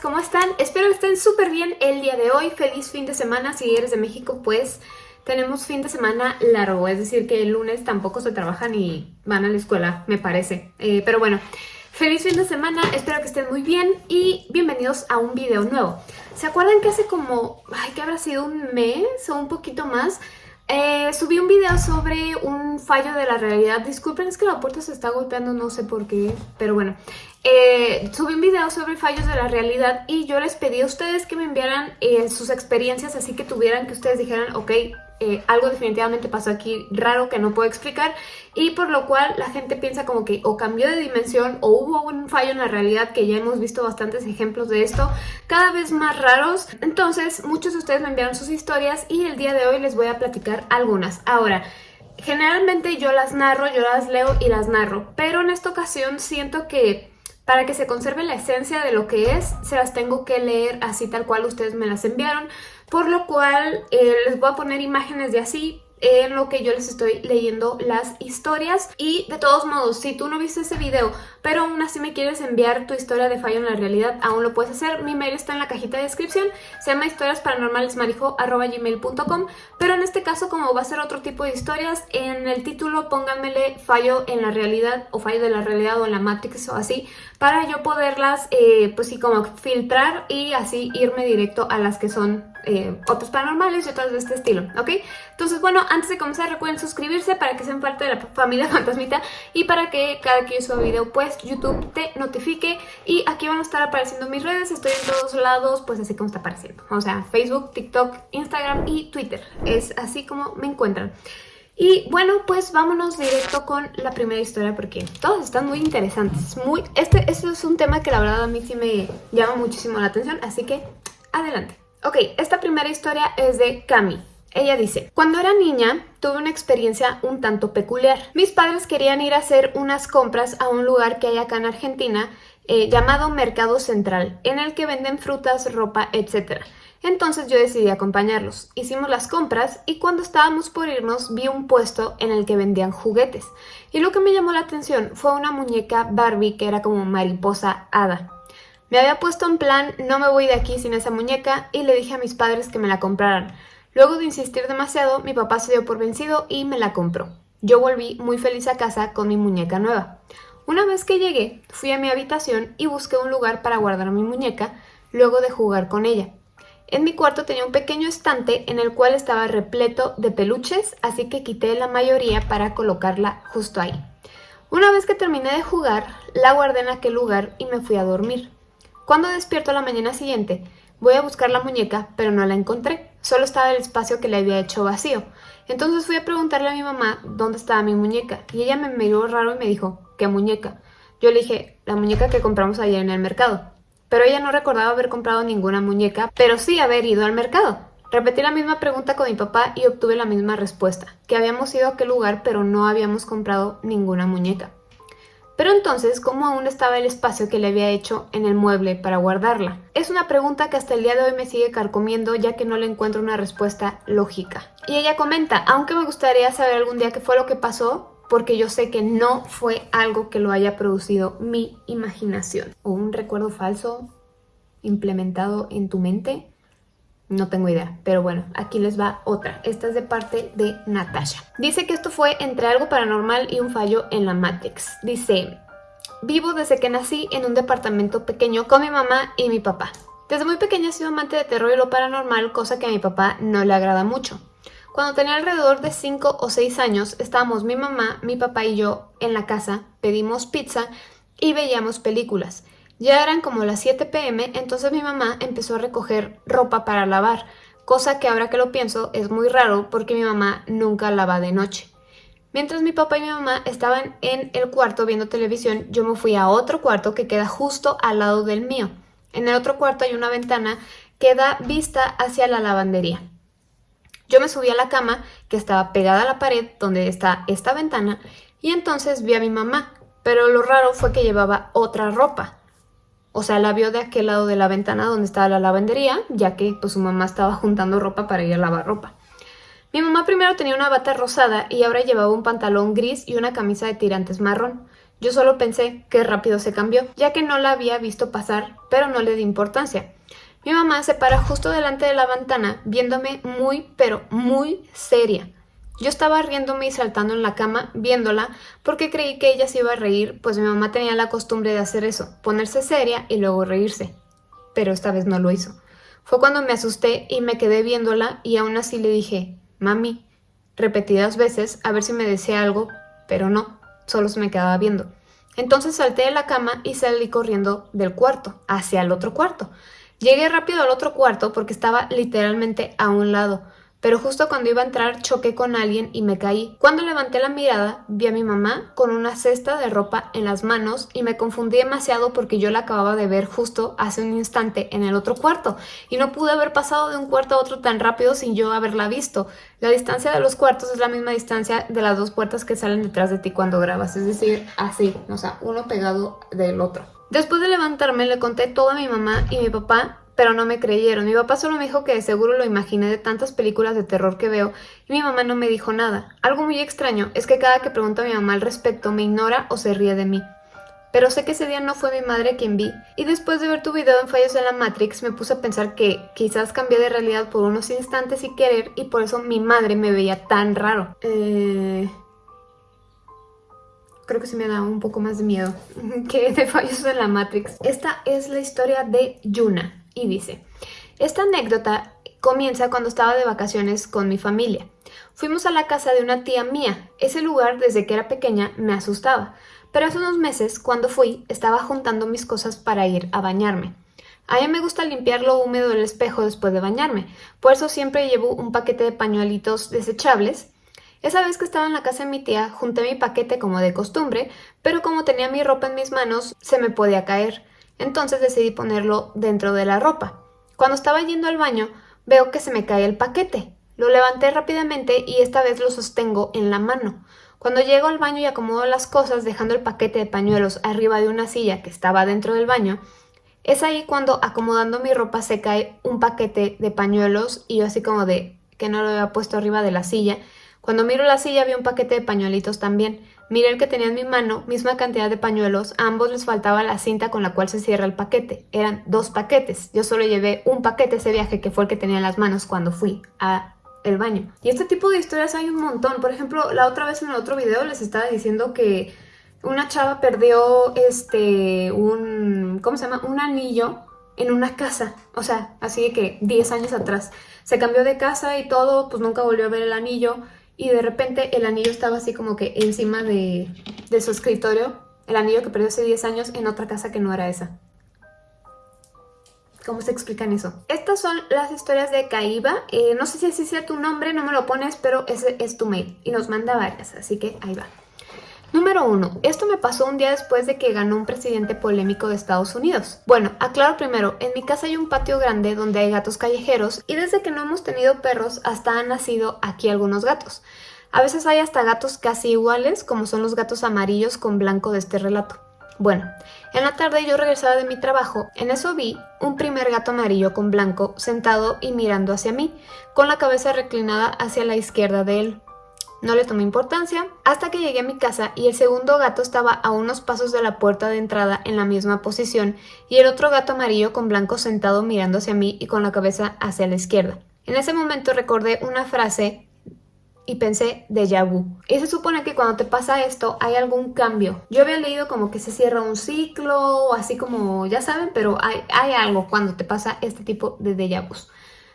¿cómo están? Espero que estén súper bien el día de hoy. Feliz fin de semana. Si eres de México, pues tenemos fin de semana largo. Es decir, que el lunes tampoco se trabajan y van a la escuela, me parece. Eh, pero bueno, feliz fin de semana. Espero que estén muy bien y bienvenidos a un video nuevo. ¿Se acuerdan que hace como, ay, que habrá sido un mes o un poquito más? Eh, subí un video sobre un fallo de la realidad. Disculpen, es que la puerta se está golpeando, no sé por qué, pero bueno. Eh, subí un video sobre fallos de la realidad y yo les pedí a ustedes que me enviaran eh, sus experiencias, así que tuvieran que ustedes dijeran, ok, eh, algo definitivamente pasó aquí raro que no puedo explicar. Y por lo cual la gente piensa como que o cambió de dimensión o hubo un fallo en la realidad que ya hemos visto bastantes ejemplos de esto cada vez más raros. Entonces muchos de ustedes me enviaron sus historias y el día de hoy les voy a platicar algunas. Ahora generalmente yo las narro, yo las leo y las narro pero en esta ocasión siento que para que se conserve la esencia de lo que es, se las tengo que leer así tal cual ustedes me las enviaron, por lo cual eh, les voy a poner imágenes de así en lo que yo les estoy leyendo las historias. Y de todos modos si tú no viste ese video pero aún así me quieres enviar tu historia de fallo en la realidad aún lo puedes hacer. Mi mail está en la cajita de descripción. Se llama historiasparanormalesmarijo.gmail.com pero en este caso como va a ser otro tipo de historias en el título pónganmele fallo en la realidad o fallo de la realidad o en la Matrix o así para yo poderlas eh, pues sí como filtrar y así irme directo a las que son eh, otros paranormales y otras de este estilo, ¿ok? Entonces, bueno, antes de comenzar recuerden suscribirse para que sean parte de la familia fantasmita y para que cada que yo suba video, pues YouTube te notifique y aquí van a estar apareciendo mis redes, estoy en todos lados, pues así como está apareciendo, o sea, Facebook, TikTok, Instagram y Twitter, es así como me encuentran. Y bueno, pues vámonos directo con la primera historia porque todas están muy interesantes. Muy, este, este es un tema que la verdad a mí sí me llama muchísimo la atención, así que adelante. Ok, esta primera historia es de Cami. Ella dice, cuando era niña tuve una experiencia un tanto peculiar. Mis padres querían ir a hacer unas compras a un lugar que hay acá en Argentina eh, llamado Mercado Central, en el que venden frutas, ropa, etc. Entonces yo decidí acompañarlos. Hicimos las compras y cuando estábamos por irnos vi un puesto en el que vendían juguetes. Y lo que me llamó la atención fue una muñeca Barbie que era como mariposa hada. Me había puesto en plan, no me voy de aquí sin esa muñeca y le dije a mis padres que me la compraran. Luego de insistir demasiado, mi papá se dio por vencido y me la compró. Yo volví muy feliz a casa con mi muñeca nueva. Una vez que llegué, fui a mi habitación y busqué un lugar para guardar mi muñeca luego de jugar con ella. En mi cuarto tenía un pequeño estante en el cual estaba repleto de peluches, así que quité la mayoría para colocarla justo ahí. Una vez que terminé de jugar, la guardé en aquel lugar y me fui a dormir. Cuando despierto la mañana siguiente, voy a buscar la muñeca, pero no la encontré. Solo estaba el espacio que le había hecho vacío. Entonces fui a preguntarle a mi mamá dónde estaba mi muñeca. Y ella me miró raro y me dijo, ¿qué muñeca? Yo le dije, la muñeca que compramos ayer en el mercado. Pero ella no recordaba haber comprado ninguna muñeca, pero sí haber ido al mercado. Repetí la misma pregunta con mi papá y obtuve la misma respuesta, que habíamos ido a aquel lugar pero no habíamos comprado ninguna muñeca. Pero entonces, ¿cómo aún estaba el espacio que le había hecho en el mueble para guardarla? Es una pregunta que hasta el día de hoy me sigue carcomiendo ya que no le encuentro una respuesta lógica. Y ella comenta, aunque me gustaría saber algún día qué fue lo que pasó, porque yo sé que no fue algo que lo haya producido mi imaginación. O un recuerdo falso implementado en tu mente. No tengo idea, pero bueno, aquí les va otra. Esta es de parte de Natasha. Dice que esto fue entre algo paranormal y un fallo en la Matrix. Dice, vivo desde que nací en un departamento pequeño con mi mamá y mi papá. Desde muy pequeña he sido amante de terror y lo paranormal, cosa que a mi papá no le agrada mucho. Cuando tenía alrededor de 5 o 6 años, estábamos mi mamá, mi papá y yo en la casa, pedimos pizza y veíamos películas. Ya eran como las 7 pm, entonces mi mamá empezó a recoger ropa para lavar, cosa que ahora que lo pienso es muy raro porque mi mamá nunca lava de noche. Mientras mi papá y mi mamá estaban en el cuarto viendo televisión, yo me fui a otro cuarto que queda justo al lado del mío. En el otro cuarto hay una ventana que da vista hacia la lavandería. Yo me subí a la cama que estaba pegada a la pared donde está esta ventana y entonces vi a mi mamá, pero lo raro fue que llevaba otra ropa. O sea, la vio de aquel lado de la ventana donde estaba la lavandería, ya que pues, su mamá estaba juntando ropa para ir a lavar ropa. Mi mamá primero tenía una bata rosada y ahora llevaba un pantalón gris y una camisa de tirantes marrón. Yo solo pensé que rápido se cambió, ya que no la había visto pasar, pero no le di importancia. Mi mamá se para justo delante de la ventana, viéndome muy, pero muy seria. Yo estaba riéndome y saltando en la cama, viéndola, porque creí que ella se iba a reír, pues mi mamá tenía la costumbre de hacer eso, ponerse seria y luego reírse. Pero esta vez no lo hizo. Fue cuando me asusté y me quedé viéndola y aún así le dije, mami, repetidas veces, a ver si me decía algo, pero no, solo se me quedaba viendo. Entonces salté de la cama y salí corriendo del cuarto, hacia el otro cuarto. Llegué rápido al otro cuarto porque estaba literalmente a un lado pero justo cuando iba a entrar choqué con alguien y me caí. Cuando levanté la mirada, vi a mi mamá con una cesta de ropa en las manos y me confundí demasiado porque yo la acababa de ver justo hace un instante en el otro cuarto y no pude haber pasado de un cuarto a otro tan rápido sin yo haberla visto. La distancia de los cuartos es la misma distancia de las dos puertas que salen detrás de ti cuando grabas, es decir, así, o sea, uno pegado del otro. Después de levantarme le conté todo a mi mamá y mi papá pero no me creyeron. Mi papá solo me dijo que de seguro lo imaginé de tantas películas de terror que veo y mi mamá no me dijo nada. Algo muy extraño es que cada que pregunto a mi mamá al respecto me ignora o se ríe de mí. Pero sé que ese día no fue mi madre quien vi, y después de ver tu video en Fallos en la Matrix me puse a pensar que quizás cambié de realidad por unos instantes y querer y por eso mi madre me veía tan raro. Eh creo que se me da un poco más de miedo que de fallos en la Matrix. Esta es la historia de Yuna y dice, esta anécdota comienza cuando estaba de vacaciones con mi familia. Fuimos a la casa de una tía mía. Ese lugar desde que era pequeña me asustaba, pero hace unos meses cuando fui estaba juntando mis cosas para ir a bañarme. A mí me gusta limpiar lo húmedo del espejo después de bañarme, por eso siempre llevo un paquete de pañuelitos desechables. Esa vez que estaba en la casa de mi tía, junté mi paquete como de costumbre, pero como tenía mi ropa en mis manos, se me podía caer. Entonces decidí ponerlo dentro de la ropa. Cuando estaba yendo al baño, veo que se me cae el paquete. Lo levanté rápidamente y esta vez lo sostengo en la mano. Cuando llego al baño y acomodo las cosas dejando el paquete de pañuelos arriba de una silla que estaba dentro del baño, es ahí cuando acomodando mi ropa se cae un paquete de pañuelos y yo así como de que no lo había puesto arriba de la silla. Cuando miro la silla vi un paquete de pañuelitos también. Miré el que tenía en mi mano, misma cantidad de pañuelos, a ambos les faltaba la cinta con la cual se cierra el paquete. Eran dos paquetes. Yo solo llevé un paquete ese viaje que fue el que tenía en las manos cuando fui a el baño. Y este tipo de historias hay un montón. Por ejemplo, la otra vez en el otro video les estaba diciendo que una chava perdió este un ¿cómo se llama? un anillo en una casa, o sea, así de que 10 años atrás. Se cambió de casa y todo, pues nunca volvió a ver el anillo y de repente el anillo estaba así como que encima de, su escritorio, el anillo que perdió hace 10 años en otra casa que no era esa. ¿Cómo se explican eso? Estas son las historias de Kaiba. Eh, no sé si así sea tu nombre, no me lo pones, pero ese es tu mail. Y nos manda varias, así que ahí va. Número 1. Esto me pasó un día después de que ganó un presidente polémico de Estados Unidos. Bueno, aclaro primero, en mi casa hay un patio grande donde hay gatos callejeros y desde que no hemos tenido perros hasta han nacido aquí algunos gatos. A veces hay hasta gatos casi iguales como son los gatos amarillos con blanco de este relato. Bueno, en la tarde yo regresaba de mi trabajo, en eso vi un primer gato amarillo con blanco sentado y mirando hacia mí, con la cabeza reclinada hacia la izquierda de él. No le tomé importancia hasta que llegué a mi casa y el segundo gato estaba a unos pasos de la puerta de entrada en la misma posición y el otro gato amarillo con blanco sentado mirando hacia mí y con la cabeza hacia la izquierda. En ese momento recordé una frase y pensé déjà vu. Y se supone que cuando te pasa esto hay algún cambio. Yo había leído como que se cierra un ciclo, así como ya saben, pero hay, hay algo cuando te pasa este tipo de déjà vu.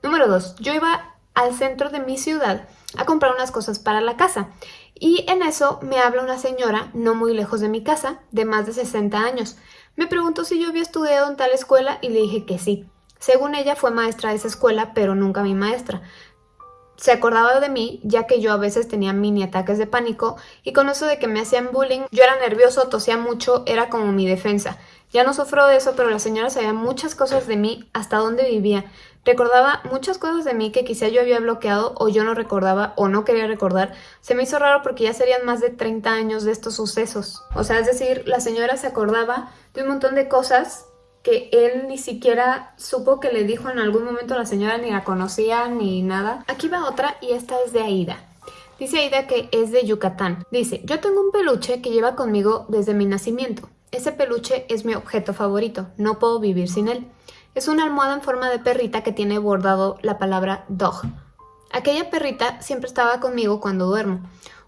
Número 2. Yo iba al centro de mi ciudad a comprar unas cosas para la casa. Y en eso me habla una señora, no muy lejos de mi casa, de más de 60 años. Me preguntó si yo había estudiado en tal escuela y le dije que sí. Según ella fue maestra de esa escuela, pero nunca mi maestra. Se acordaba de mí, ya que yo a veces tenía mini ataques de pánico y con eso de que me hacían bullying, yo era nervioso, tosía mucho, era como mi defensa. Ya no sufro de eso, pero la señora sabía muchas cosas de mí, hasta dónde vivía. Recordaba muchas cosas de mí que quizá yo había bloqueado o yo no recordaba o no quería recordar. Se me hizo raro porque ya serían más de 30 años de estos sucesos. O sea, es decir, la señora se acordaba de un montón de cosas que él ni siquiera supo que le dijo en algún momento a la señora, ni la conocía, ni nada. Aquí va otra y esta es de Aida. Dice Aida que es de Yucatán. Dice, yo tengo un peluche que lleva conmigo desde mi nacimiento. Ese peluche es mi objeto favorito, no puedo vivir sin él. Es una almohada en forma de perrita que tiene bordado la palabra dog. Aquella perrita siempre estaba conmigo cuando duermo.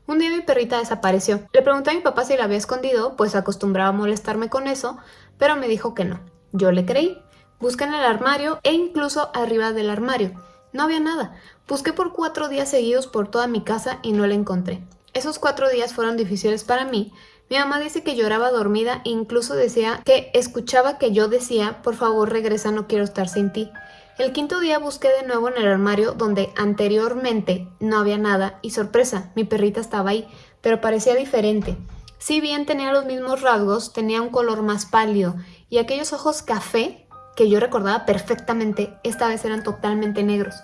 Un día mi perrita desapareció. Le pregunté a mi papá si la había escondido, pues acostumbraba a molestarme con eso, pero me dijo que no. Yo le creí. Busqué en el armario e incluso arriba del armario. No había nada. Busqué por cuatro días seguidos por toda mi casa y no la encontré. Esos cuatro días fueron difíciles para mí. Mi mamá dice que lloraba dormida e incluso decía que escuchaba que yo decía, por favor regresa, no quiero estar sin ti. El quinto día busqué de nuevo en el armario donde anteriormente no había nada y sorpresa, mi perrita estaba ahí, pero parecía diferente. Si bien tenía los mismos rasgos, tenía un color más pálido y aquellos ojos café que yo recordaba perfectamente, esta vez eran totalmente negros.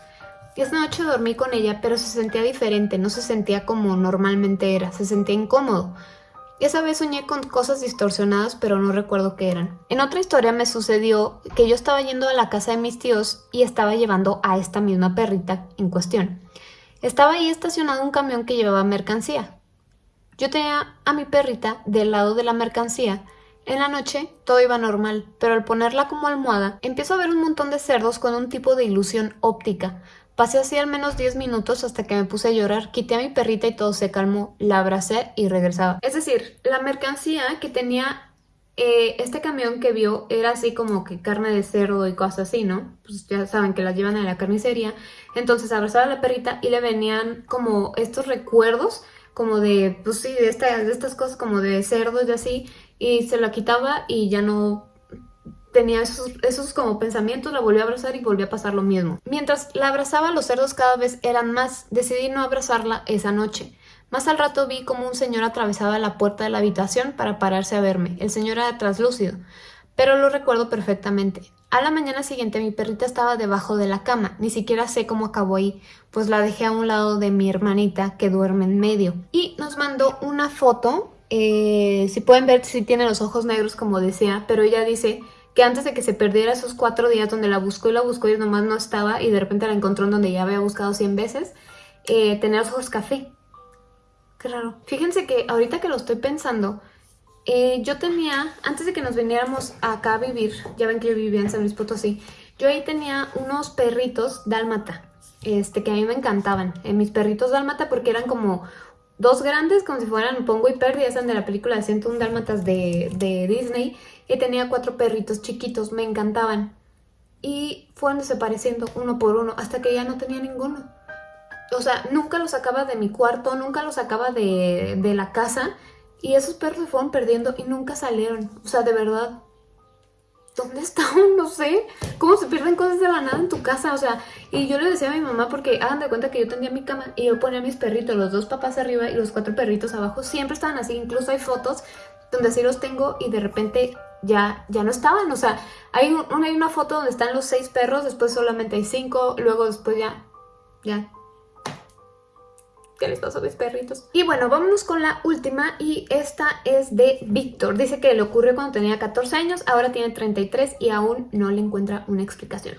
Esa noche dormí con ella, pero se sentía diferente, no se sentía como normalmente era, se sentía incómodo. Esa vez soñé con cosas distorsionadas, pero no recuerdo qué eran. En otra historia me sucedió que yo estaba yendo a la casa de mis tíos y estaba llevando a esta misma perrita en cuestión. Estaba ahí estacionado un camión que llevaba mercancía. Yo tenía a mi perrita del lado de la mercancía. En la noche todo iba normal, pero al ponerla como almohada, empiezo a ver un montón de cerdos con un tipo de ilusión óptica, Pasé así al menos 10 minutos hasta que me puse a llorar, quité a mi perrita y todo se calmó, la abracé y regresaba. Es decir, la mercancía que tenía eh, este camión que vio era así como que carne de cerdo y cosas así, ¿no? Pues ya saben que las llevan a la carnicería. Entonces abrazaba a la perrita y le venían como estos recuerdos como de, pues sí, de, de estas cosas como de cerdos y así, y se la quitaba y ya no tenía esos, como pensamientos, la volví a abrazar y volví a pasar lo mismo. Mientras la abrazaba, los cerdos cada vez eran más. Decidí no abrazarla esa noche. Más al rato vi como un señor atravesaba la puerta de la habitación para pararse a verme. El señor era translúcido, pero lo recuerdo perfectamente. A la mañana siguiente mi perrita estaba debajo de la cama, ni siquiera sé cómo acabó ahí, pues la dejé a un lado de mi hermanita que duerme en medio. Y nos mandó una foto, eh, si pueden ver si tiene los ojos negros como decía, pero ella dice que antes de que se perdiera esos cuatro días donde la buscó y la buscó y nomás no estaba y de repente la encontró en donde ya había buscado 100 veces, eh, tenía los ojos café. Qué raro. Fíjense que ahorita que lo estoy pensando, eh, yo tenía, antes de que nos viniéramos acá a vivir, ya ven que yo vivía en San Luis Potosí, yo ahí tenía unos perritos dálmata, este, que a mí me encantaban. Mis perritos dálmata porque eran como dos grandes, como si fueran Pongo y Perdi, eran de la película de 101 Dálmatas de, de Disney, y tenía cuatro perritos chiquitos, me encantaban. Y fueron desapareciendo uno por uno hasta que ya no tenía ninguno. O sea, nunca los sacaba de mi cuarto, nunca los sacaba de, de la casa y esos perros se fueron perdiendo y nunca salieron. O sea, de verdad, ¿dónde estaban? No sé. ¿Cómo se pierden cosas de la nada en tu casa? O sea, y yo le decía a mi mamá porque hagan de cuenta que yo tenía mi cama y yo ponía mis perritos, los dos papás arriba y los cuatro perritos abajo. Siempre estaban así. Incluso hay fotos donde así los tengo y de repente ya, ya no estaban. O sea, hay, hay una foto donde están los seis perros, después solamente hay cinco, luego después ya, ya. ¿Qué les pasó a mis perritos? Y bueno, vámonos con la última y esta es de Víctor. Dice que le ocurrió cuando tenía 14 años, ahora tiene 33 y aún no le encuentra una explicación.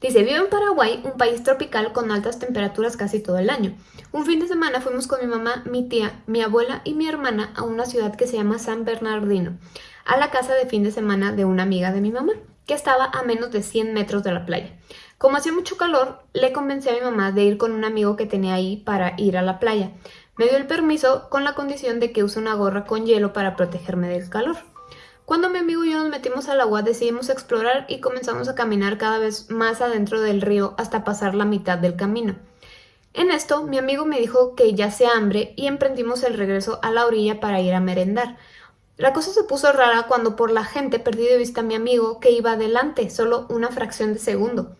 Dice, vivo en Paraguay, un país tropical con altas temperaturas casi todo el año. Un fin de semana fuimos con mi mamá, mi tía, mi abuela y mi hermana a una ciudad que se llama San Bernardino a la casa de fin de semana de una amiga de mi mamá, que estaba a menos de 100 metros de la playa. Como hacía mucho calor, le convencí a mi mamá de ir con un amigo que tenía ahí para ir a la playa. Me dio el permiso con la condición de que use una gorra con hielo para protegerme del calor. Cuando mi amigo y yo nos metimos al agua decidimos explorar y comenzamos a caminar cada vez más adentro del río hasta pasar la mitad del camino. En esto, mi amigo me dijo que ya se hambre y emprendimos el regreso a la orilla para ir a merendar. La cosa se puso rara cuando por la gente perdí de vista a mi amigo que iba adelante, solo una fracción de segundo.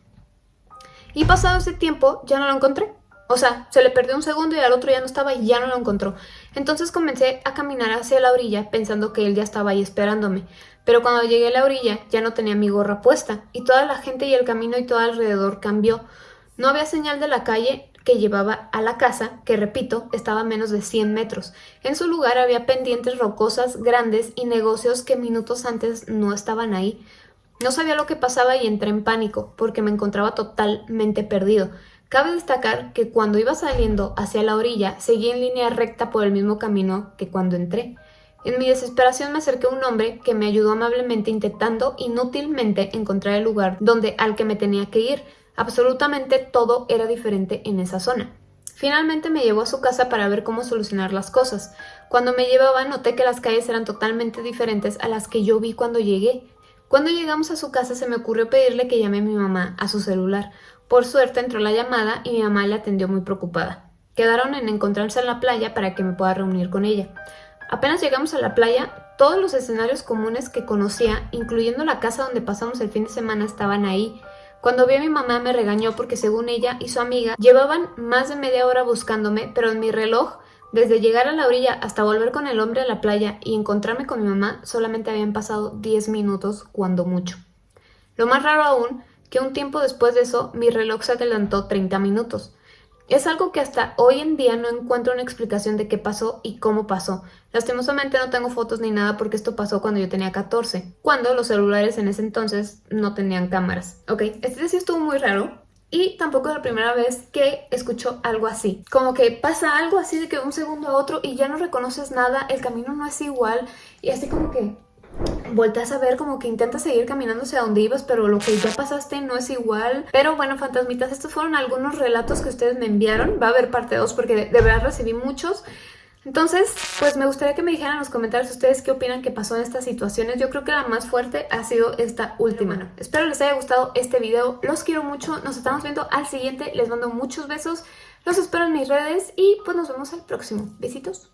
Y pasado ese tiempo ya no lo encontré. O sea, se le perdió un segundo y al otro ya no estaba y ya no lo encontró. Entonces comencé a caminar hacia la orilla pensando que él ya estaba ahí esperándome. Pero cuando llegué a la orilla ya no tenía mi gorra puesta y toda la gente y el camino y todo alrededor cambió. No había señal de la calle que llevaba a la casa, que repito, estaba a menos de 100 metros. En su lugar había pendientes rocosas grandes y negocios que minutos antes no estaban ahí. No sabía lo que pasaba y entré en pánico, porque me encontraba totalmente perdido. Cabe destacar que cuando iba saliendo hacia la orilla, seguí en línea recta por el mismo camino que cuando entré. En mi desesperación me acerqué a un hombre que me ayudó amablemente intentando inútilmente encontrar el lugar donde al que me tenía que ir. Absolutamente todo era diferente en esa zona. Finalmente me llevó a su casa para ver cómo solucionar las cosas. Cuando me llevaba noté que las calles eran totalmente diferentes a las que yo vi cuando llegué. Cuando llegamos a su casa se me ocurrió pedirle que llame a mi mamá a su celular. Por suerte entró la llamada y mi mamá le atendió muy preocupada. Quedaron en encontrarse en la playa para que me pueda reunir con ella. Apenas llegamos a la playa, todos los escenarios comunes que conocía, incluyendo la casa donde pasamos el fin de semana, estaban ahí. Cuando vi a mi mamá me regañó porque según ella y su amiga llevaban más de media hora buscándome, pero en mi reloj, desde llegar a la orilla hasta volver con el hombre a la playa y encontrarme con mi mamá, solamente habían pasado 10 minutos, cuando mucho. Lo más raro aún que un tiempo después de eso mi reloj se adelantó 30 minutos. Es algo que hasta hoy en día no encuentro una explicación de qué pasó y cómo pasó. Lastimosamente no tengo fotos ni nada porque esto pasó cuando yo tenía 14, cuando los celulares en ese entonces no tenían cámaras. Ok, este sí estuvo muy raro, y tampoco es la primera vez que escucho algo así. Como que pasa algo así de que un segundo a otro y ya no reconoces nada, el camino no es igual y así como que volteas a ver como que intentas seguir caminando hacia donde ibas, pero lo que ya pasaste no es igual. Pero bueno, fantasmitas, estos fueron algunos relatos que ustedes me enviaron. Va a haber parte 2 porque de, verdad recibí muchos. Entonces, pues me gustaría que me dijeran en los comentarios ustedes qué opinan que pasó en estas situaciones. Yo creo que la más fuerte ha sido esta última. Espero les haya gustado este video. Los quiero mucho. Nos estamos viendo al siguiente. Les mando muchos besos. Los espero en mis redes y pues nos vemos al próximo. Besitos.